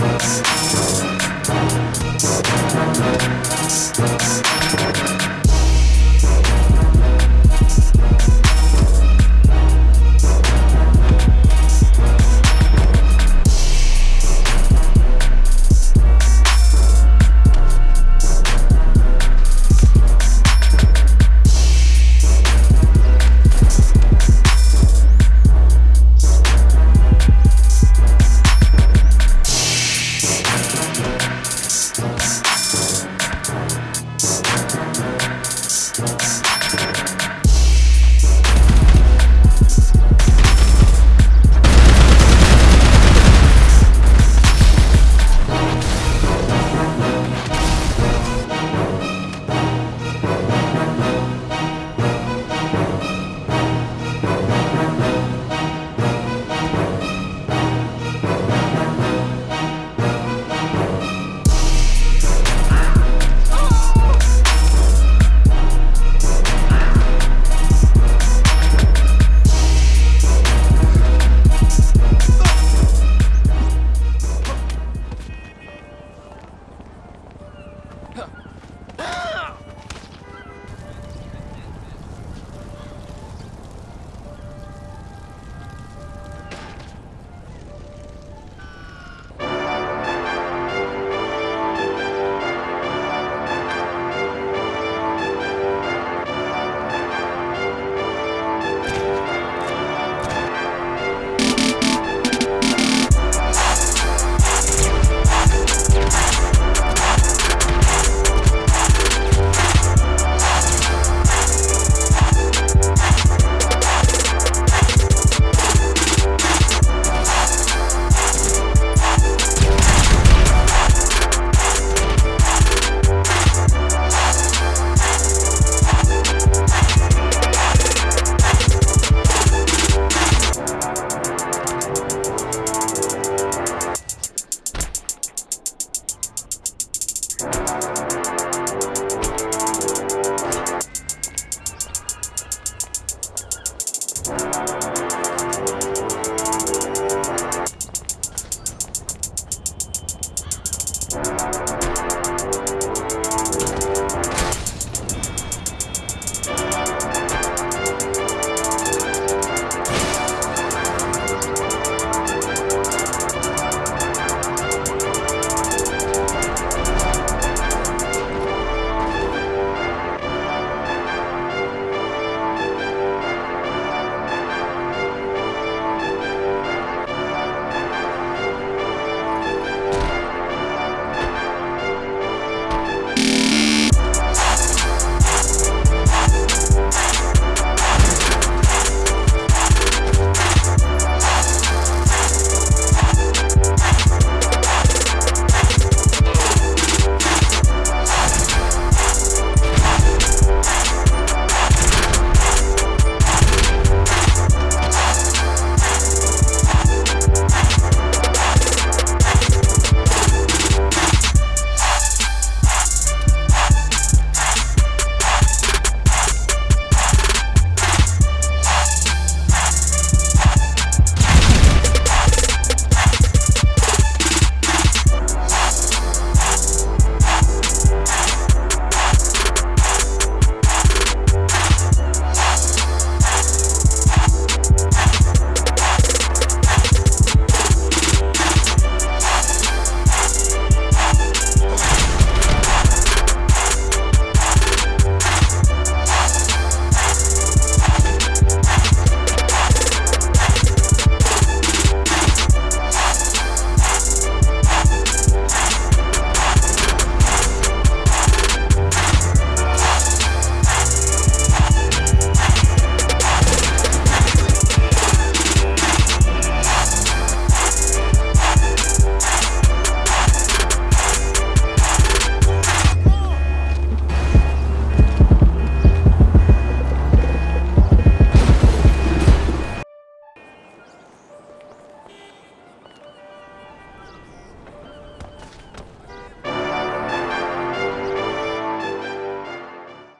ま。